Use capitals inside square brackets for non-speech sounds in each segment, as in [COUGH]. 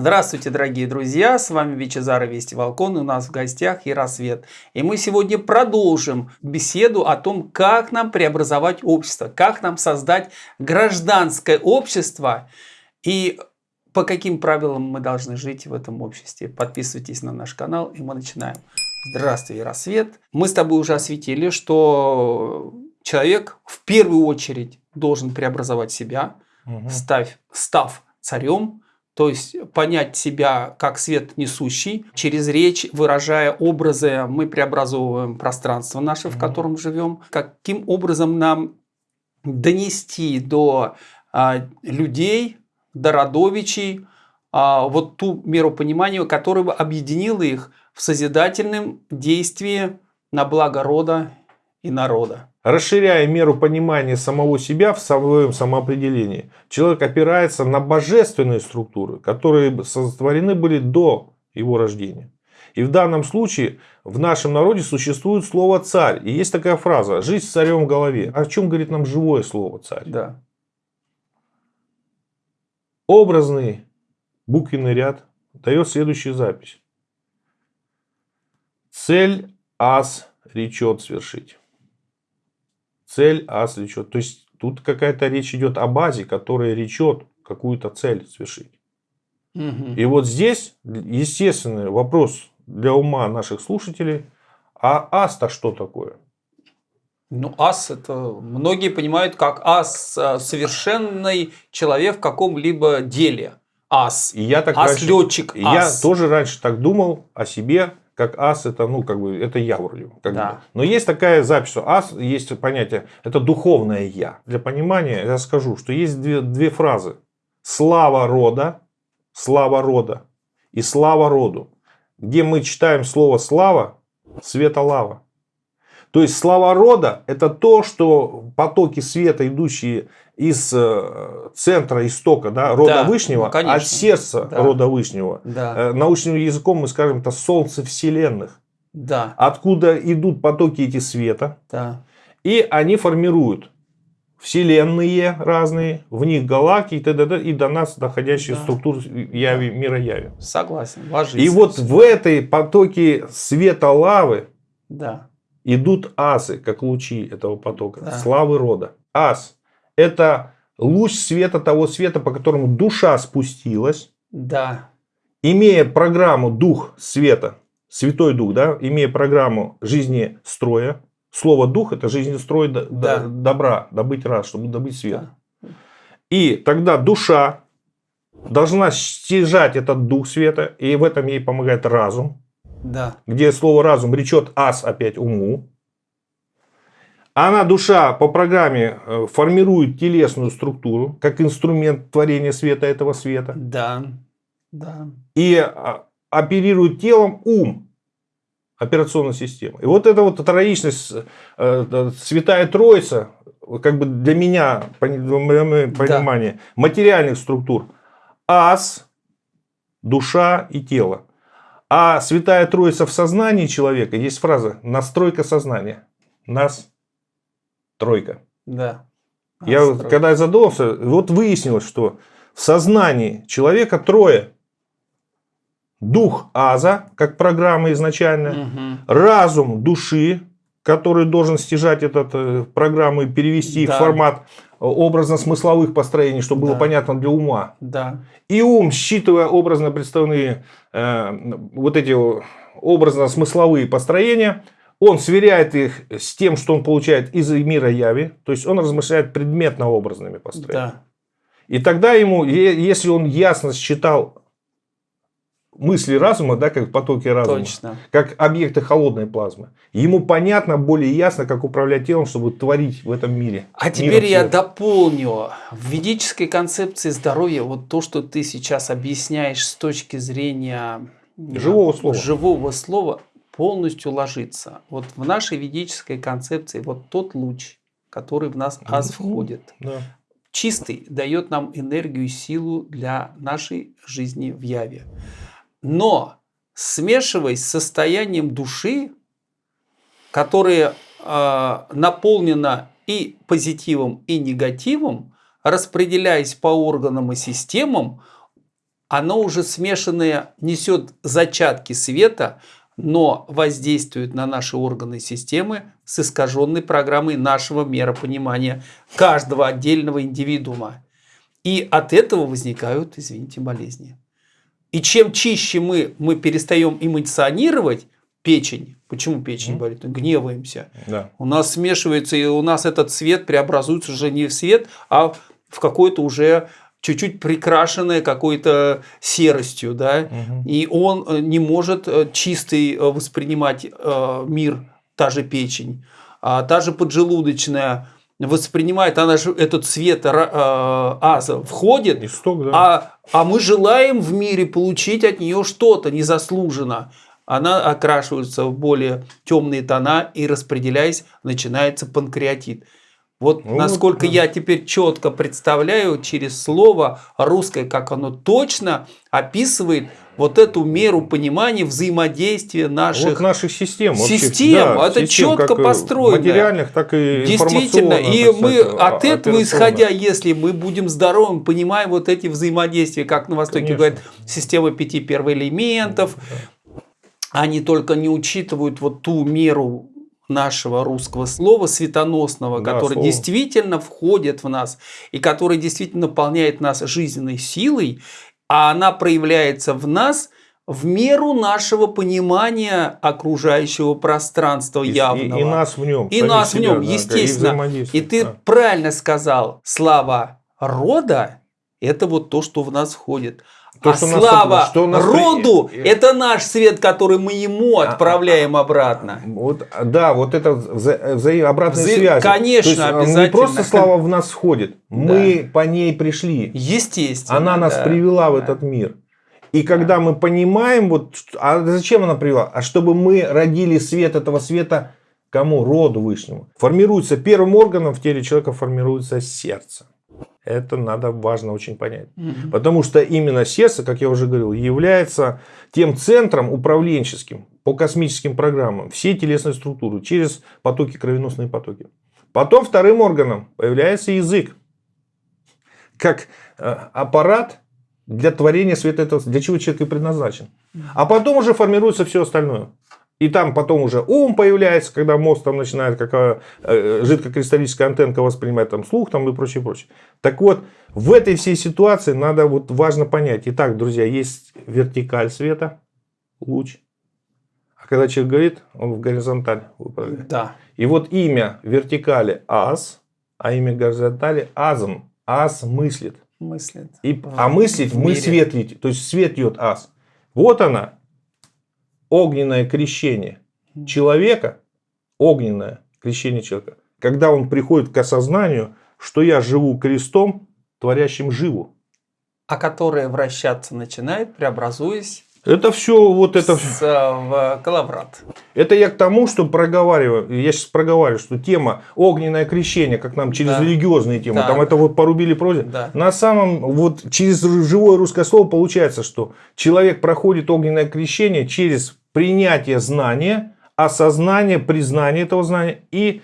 Здравствуйте, дорогие друзья! С вами Вичезар и Вести Волкон. И у нас в гостях Яросвет. И мы сегодня продолжим беседу о том, как нам преобразовать общество, как нам создать гражданское общество и по каким правилам мы должны жить в этом обществе. Подписывайтесь на наш канал, и мы начинаем. Здравствуй, Яросвет! Мы с тобой уже осветили, что человек в первую очередь должен преобразовать себя, угу. став, став царем, то есть понять себя как свет несущий. Через речь, выражая образы, мы преобразовываем пространство наше, в котором живем. Каким образом нам донести до а, людей, до родовичей, а, вот ту меру понимания, которая бы объединила их в созидательном действии на благо рода и народа. Расширяя меру понимания самого себя в своем самоопределении, человек опирается на божественные структуры, которые сотворены были до его рождения. И в данном случае в нашем народе существует слово «царь». И есть такая фраза «жизнь с царем в голове». О чем говорит нам живое слово «царь»? Да. Образный буквенный ряд дает следующую запись. Цель ас речет свершить цель А свечет. То есть тут какая-то речь идет о базе, которая речет какую-то цель свершить. Угу. И вот здесь естественный вопрос для ума наших слушателей. А ас-то что такое? Ну, ас это многие понимают как ас а, совершенный человек в каком-либо деле. Ас. И я так ас раньше, летчик. Ас. Я тоже раньше так думал о себе, как ас это, ну, как бы, это я вроде. Как да. бы. Но есть такая запись, что ас, есть понятие, это духовное я. Для понимания я скажу, что есть две, две фразы. Слава рода, слава рода и слава роду. Где мы читаем слово слава, света лава. То есть слава рода это то, что потоки света, идущие из э, центра истока да, рода да, Вышнего, ну, от сердца да. рода Вышнего. Да. Э, научным языком мы скажем, это солнце вселенных. Да. Откуда идут потоки эти света. Да. И они формируют вселенные разные, в них галактики и, т.д. и до нас доходящие да. структуры яви, мира яви. Согласен. Ложись. И вот в этой потоке света лавы да. Идут асы, как лучи этого потока, да. славы рода. Ас это луч света того света, по которому душа спустилась. Да. Имея программу дух света, святой дух, да, имея программу жизни строя. Слово дух это жизнь строй да. добра, добыть раз, чтобы добыть свет. Да. И тогда душа должна стяжать этот дух света, и в этом ей помогает разум. Да. Где слово разум речет ас опять уму. Она, душа, по программе э, формирует телесную структуру, как инструмент творения света этого света. Да, да. И а, оперирует телом ум, операционная система. И вот эта вот троичность, э, э, Святая Троица, как бы для меня, понимание, да. материальных структур, ас, душа и тело. А Святая Троица в сознании человека, есть фраза, настройка сознания. Нас Тройка. Да. Я вот, когда я задумался, вот выяснилось, что в сознании человека трое. Дух Аза, как программа изначальная, угу. разум души, который должен стяжать эту э, программу и перевести да. в формат образно-смысловых построений, чтобы да. было понятно для ума. Да. И ум, считывая образно представленные э, вот эти образно-смысловые построения, он сверяет их с тем, что он получает из мира яви. То есть он размышляет предметно-образными построениями. Да. И тогда ему, если он ясно считал мысли разума, да, как потоки разума, Точно. как объекты холодной плазмы, ему понятно, более ясно, как управлять телом, чтобы творить в этом мире. А теперь я дополню. В ведической концепции здоровья, вот то, что ты сейчас объясняешь с точки зрения живого слова, живого слова полностью ложится. Вот в нашей ведической концепции вот тот луч, который в нас аз входит, да. чистый, дает нам энергию и силу для нашей жизни в яве. Но смешиваясь с состоянием души, которое э, наполнено и позитивом, и негативом, распределяясь по органам и системам, оно уже смешанное несет зачатки света, но воздействует на наши органы системы с искаженной программой нашего миропонимания каждого отдельного индивидуума. И от этого возникают, извините, болезни. И чем чище мы, мы перестаем эмоционировать, печень, почему печень mm. болит? Гневаемся. Да. У нас смешивается, и у нас этот цвет преобразуется уже не в свет, а в какой-то уже чуть-чуть прикрашенное какой-то серостью, да, угу. и он э, не может э, чистый э, воспринимать мир, та же печень, а та же поджелудочная воспринимает, она же этот цвет аза входит, Исток, да. а, а мы желаем в мире получить от нее что-то незаслуженно. Она окрашивается в более темные тона и распределяясь, начинается панкреатит. Вот ну, насколько да. я теперь четко представляю через слово русское, как оно точно описывает вот эту меру понимания взаимодействия наших, вот наших систем. Систем, да, это систем, четко как построено. Материальных, так и Действительно, и мы от этого исходя, если мы будем здоровым, понимаем вот эти взаимодействия, как на Востоке Конечно. говорят, система пяти первоэлементов, да. они только не учитывают вот ту меру нашего русского слова светоносного, да, который слово. действительно входит в нас и который действительно наполняет нас жизненной силой, а она проявляется в нас в меру нашего понимания окружающего пространства и, явного. И, и нас в нем. И нас себя, в нем, да, естественно. И, и ты да. правильно сказал, слава рода – это вот то, что в нас входит. То, а что слава нас, что нас роду при... – это наш свет, который мы ему а, отправляем а, обратно. Вот, да, вот это вза вза обратная вза... связь. Конечно, То есть, обязательно. Не просто слава в нас входит, мы да. по ней пришли. Естественно. Она нас да. привела в этот мир. И когда да. мы понимаем, вот, а зачем она привела? А чтобы мы родили свет этого света кому? Роду Вышнему. Формируется первым органом в теле человека формируется сердце. Это надо важно очень понять. Угу. Потому что именно сердце, как я уже говорил, является тем центром управленческим по космическим программам всей телесной структуры через потоки, кровеносные потоки. Потом вторым органом появляется язык. Как э, аппарат для творения света этого, для чего человек и предназначен. А потом уже формируется все остальное. И там потом уже ум появляется, когда мозг там начинает какая э, жидкокристаллическая антенка воспринимать там слух там и прочее, прочее. Так вот, в этой всей ситуации надо вот важно понять. Итак, друзья, есть вертикаль света, луч. А когда человек говорит, он в горизонталь выпадает. Да. И вот имя вертикали ас, а имя горизонтали азм. Ас мыслит. Мыслит. И, а мыслить мы светлить. То есть свет идет ас. Вот она, огненное крещение человека, огненное крещение человека, когда он приходит к осознанию, что я живу крестом, творящим живу. А которое вращаться начинает, преобразуясь это все вот это с, в коловрат. Это я к тому, что проговариваю. Я сейчас проговариваю, что тема огненное крещение, как нам через да. религиозные темы, да. там это вот порубили прозе. Да. На самом вот через живое русское слово получается, что человек проходит огненное крещение через принятие знания, осознание, признание этого знания и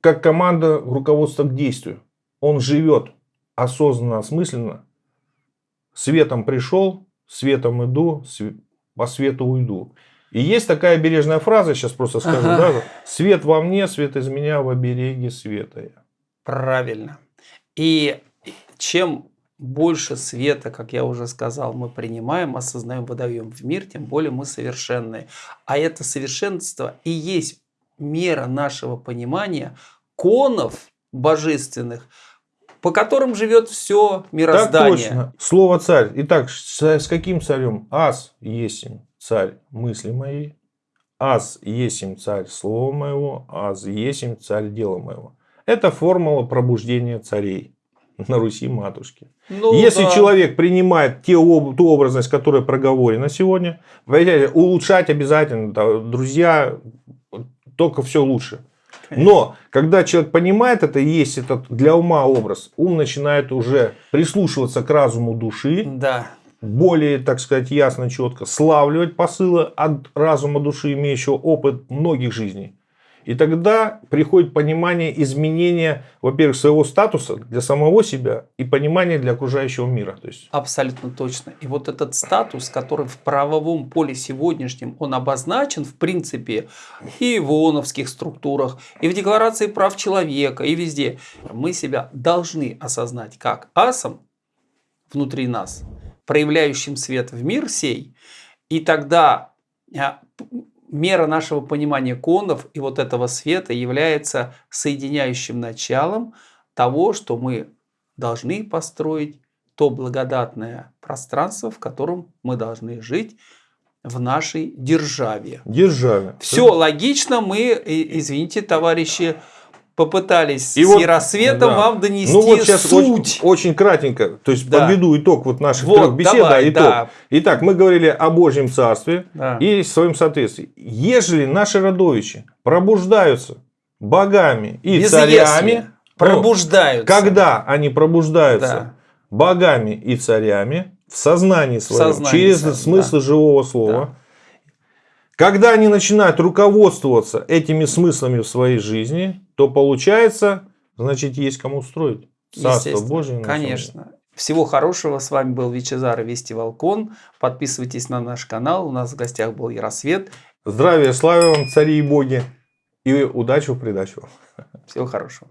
как команда руководства к действию. Он живет осознанно, осмысленно. Светом пришел, светом иду, по свету уйду. И есть такая бережная фраза, сейчас просто скажу, ага. да? Свет во мне, свет из меня в обереге света я. Правильно. И чем больше света, как я уже сказал, мы принимаем, осознаем, выдаем в мир, тем более мы совершенны. А это совершенство и есть мера нашего понимания конов божественных, по которым живет все мироздание. Так точно. Слово царь. Итак, с каким царем? Ас есим царь мысли моей, Аз есим царь слова моего, Аз есим царь дела моего. Это формула пробуждения царей [LAUGHS] на Руси матушки. Ну, Если да. человек принимает те, ту образность, которая проговорена сегодня, улучшать обязательно, друзья, только все лучше. Но, когда человек понимает это, есть этот для ума образ, ум начинает уже прислушиваться к разуму души. Да. Более, так сказать, ясно, четко славливать посылы от разума души, имеющего опыт многих жизней. И тогда приходит понимание изменения, во-первых, своего статуса для самого себя и понимание для окружающего мира. То есть... Абсолютно точно. И вот этот статус, который в правовом поле сегодняшнем, он обозначен, в принципе, и в ООНовских структурах, и в Декларации прав человека, и везде. Мы себя должны осознать как асом внутри нас, проявляющим свет в мир сей, и тогда а, мера нашего понимания конов и вот этого света является соединяющим началом того, что мы должны построить то благодатное пространство, в котором мы должны жить в нашей державе. Державе. Все логично, мы, извините, товарищи, попытались и с вот, рассветом да. вам донести ну, вот сейчас суть. Очень, очень кратенько, то есть да. подведу итог вот наших вот, трех бесед. Давай, итог. Да. Итак, мы говорили о Божьем Царстве да. и своем соответствии. Ежели наши родовичи пробуждаются богами и Без царями, если. пробуждаются. когда они пробуждаются да. богами и царями в сознании своем, в сознании через своем, смысл да. живого слова, да. Когда они начинают руководствоваться этими смыслами в своей жизни, то получается, значит, есть кому устроить. Царство Божие. Конечно. Всего хорошего. С вами был Вичезар Вести Волкон. Подписывайтесь на наш канал. У нас в гостях был Яросвет. Здравия, славы вам, цари и боги. И удачи в придачу. Всего хорошего.